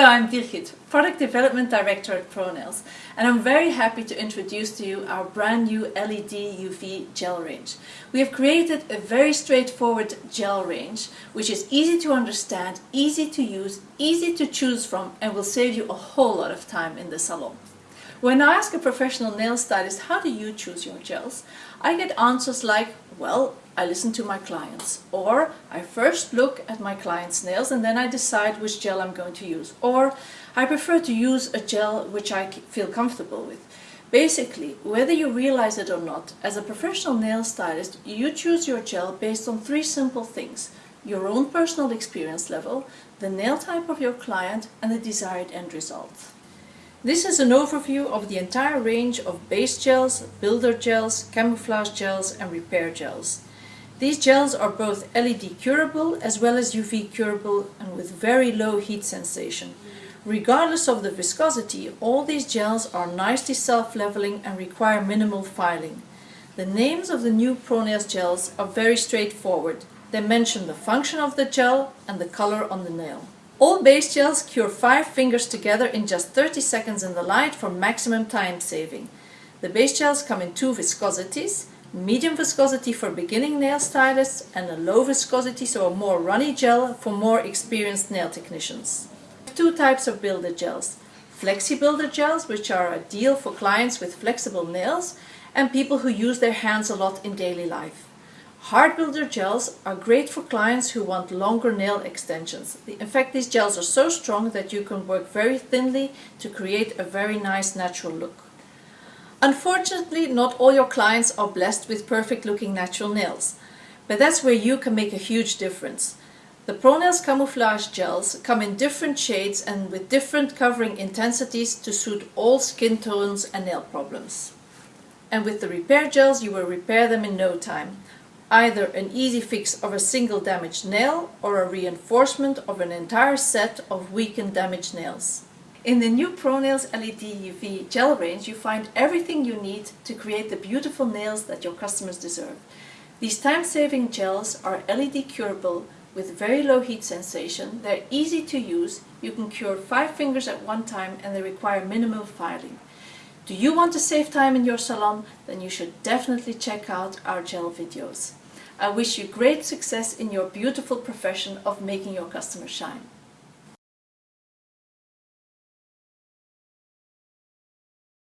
Hello, I'm Birgit, Product Development Director at ProNails, and I'm very happy to introduce to you our brand new LED UV gel range. We have created a very straightforward gel range, which is easy to understand, easy to use, easy to choose from, and will save you a whole lot of time in the salon. When I ask a professional nail stylist, how do you choose your gels? I get answers like, well, I listen to my clients. Or I first look at my client's nails and then I decide which gel I'm going to use. Or I prefer to use a gel which I feel comfortable with. Basically, whether you realize it or not, as a professional nail stylist, you choose your gel based on three simple things. Your own personal experience level, the nail type of your client and the desired end result. This is an overview of the entire range of base gels, builder gels, camouflage gels and repair gels. These gels are both LED curable as well as UV curable and with very low heat sensation. Regardless of the viscosity, all these gels are nicely self-leveling and require minimal filing. The names of the new ProNails gels are very straightforward. They mention the function of the gel and the color on the nail. All base gels cure 5 fingers together in just 30 seconds in the light for maximum time saving. The base gels come in two viscosities, medium viscosity for beginning nail stylists and a low viscosity, so a more runny gel for more experienced nail technicians. Two types of builder gels. Flexi builder gels, which are ideal for clients with flexible nails and people who use their hands a lot in daily life. Hard builder gels are great for clients who want longer nail extensions. In fact, these gels are so strong that you can work very thinly to create a very nice natural look. Unfortunately, not all your clients are blessed with perfect looking natural nails, but that's where you can make a huge difference. The ProNails Camouflage gels come in different shades and with different covering intensities to suit all skin tones and nail problems. And with the repair gels you will repair them in no time either an easy fix of a single damaged nail or a reinforcement of an entire set of weakened damaged nails. In the new ProNails LED UV gel range you find everything you need to create the beautiful nails that your customers deserve. These time-saving gels are LED curable with very low heat sensation, they're easy to use, you can cure 5 fingers at one time and they require minimal filing. Do you want to save time in your salon? Then you should definitely check out our gel videos. I wish you great success in your beautiful profession of making your customers shine.